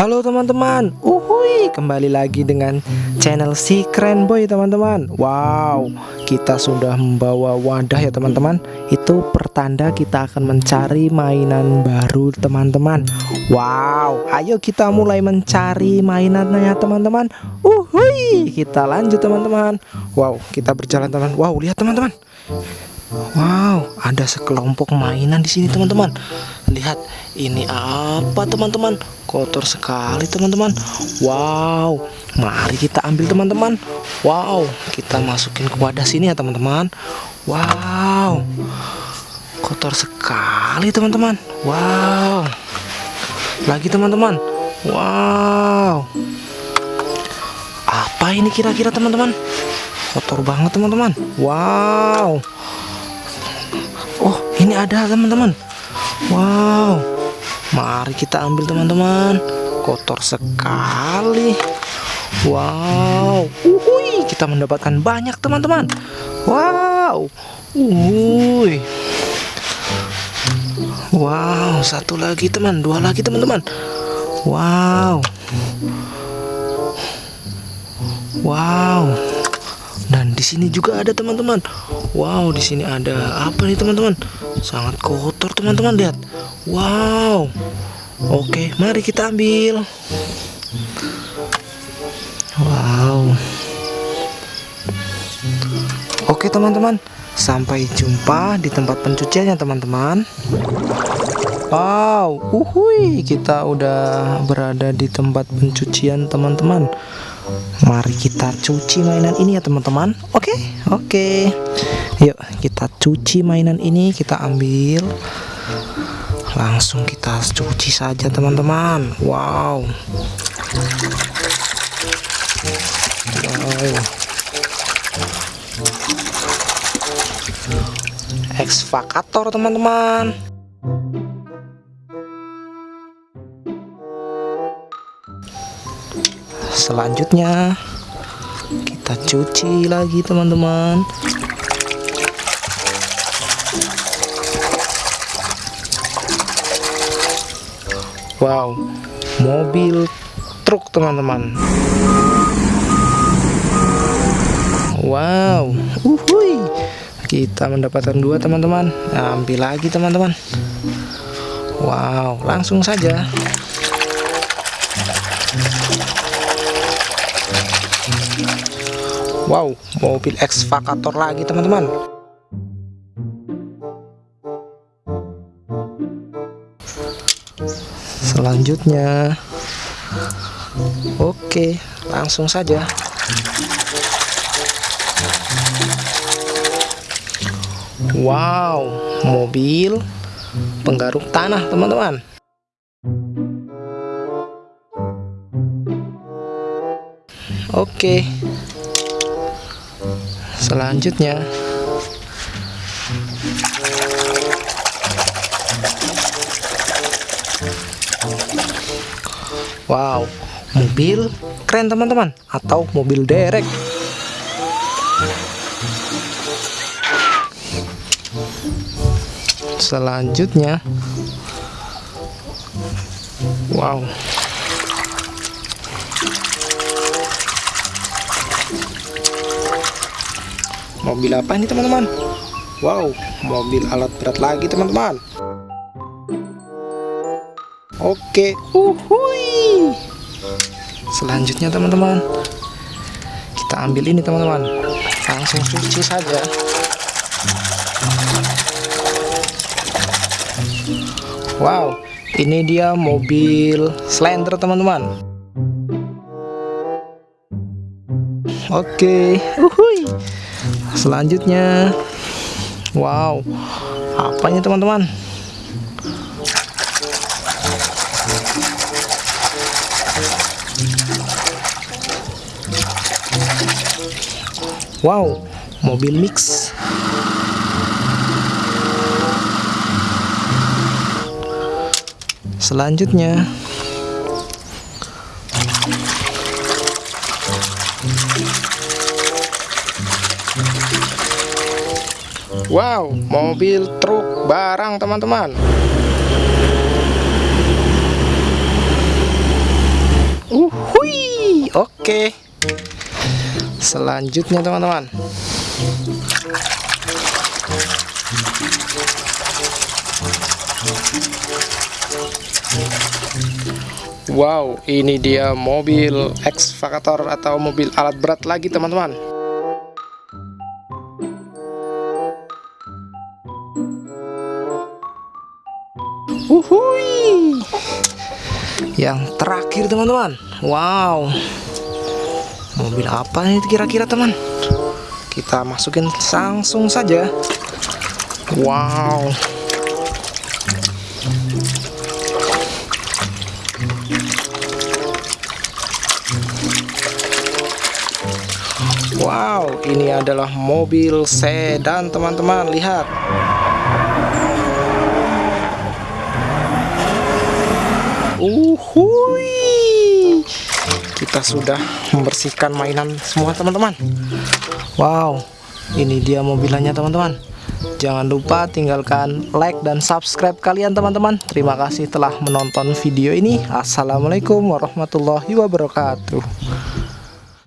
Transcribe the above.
Halo teman-teman, uhui kembali lagi dengan channel si keren boy teman-teman. Wow, kita sudah membawa wadah ya teman-teman. Itu pertanda kita akan mencari mainan baru teman-teman. Wow, ayo kita mulai mencari mainannya teman-teman. Uhui, kita lanjut teman-teman. Wow, kita berjalan teman. Wow, lihat teman-teman. Wow, ada sekelompok mainan di sini teman-teman. Lihat, ini apa teman-teman? Kotor sekali teman-teman. Wow, mari kita ambil teman-teman. Wow, kita masukin ke wadah sini ya teman-teman. Wow, kotor sekali teman-teman. Wow, lagi teman-teman. Wow, apa ini kira-kira teman-teman? Kotor banget teman-teman. Wow. Oh, ini ada teman-teman. Wow. Mari kita ambil teman-teman. Kotor sekali. Wow. Uhui, kita mendapatkan banyak teman-teman. Wow. Uhui. Wow, satu lagi teman, dua lagi teman-teman. Wow. Wow. Di sini juga ada teman-teman. Wow, di sini ada apa nih teman-teman? Sangat kotor teman-teman lihat. Wow. Oke, mari kita ambil. Wow. Oke teman-teman, sampai jumpa di tempat pencuciannya teman-teman. Wow, uhui, kita udah berada di tempat pencucian teman-teman. Mari kita cuci mainan ini ya teman-teman. Oke oke. Yuk kita cuci mainan ini Kita ambil. Langsung kita cuci saja teman-teman. Wow. Wow. Ekskavator teman-teman selanjutnya kita cuci lagi teman-teman. Wow mobil truk teman-teman. Wow uhui kita mendapatkan dua teman-teman. Ambil lagi teman-teman. Wow langsung saja Wow, mobil ekskavator lagi teman-teman. Selanjutnya, oke, langsung saja. Wow, mobil penggaruk tanah teman-teman. Oke. Selanjutnya. Wow mobil keren teman-teman. Atau mobil derek. Selanjutnya. Wow mobil apa ini teman-teman? Wow mobil alat berat lagi teman-teman. Oke. Uhui selanjutnya teman-teman. Kita ambil ini teman-teman. Langsung cuci saja. Wow ini dia mobil slender teman-teman. Oke. Uhui selanjutnya wow apanya teman-teman? Wow mobil mix. Selanjutnya Wow, mobil truk barang teman-teman. Oke. Selanjutnya teman-teman. Wow, ini dia mobil ekskavator atau mobil alat berat lagi teman-teman. Uhui. Yang terakhir teman-teman. Wow. Mobil apa ini kira-kira teman? Kita masukin langsung saja. Wow. Wow, ini adalah mobil sedan teman-teman, lihat. Uhui. Kita sudah membersihkan mainan semua teman-teman. Wow, ini dia mobilannya teman-teman. Jangan lupa tinggalkan like dan subscribe kalian teman-teman. Terima kasih telah menonton video ini. Assalamualaikum warahmatullahi wabarakatuh.